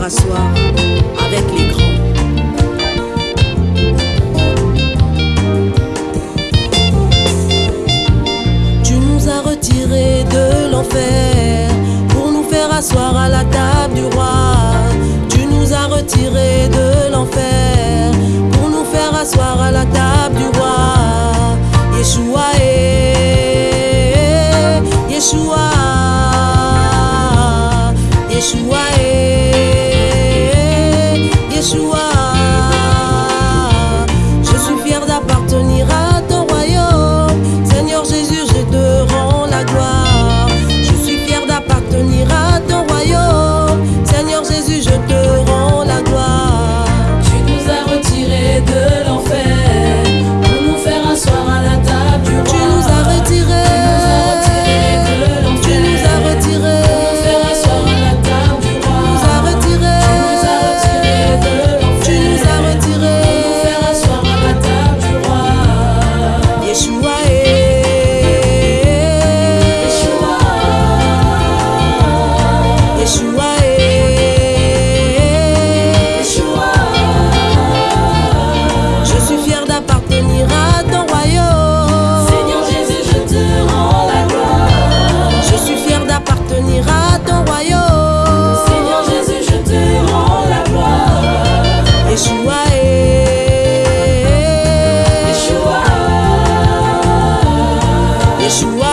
sœur à soir avec les grands. Tu nous as retirés de l'enfer pour nous faire asseoir à la table du roi. ajoelhar.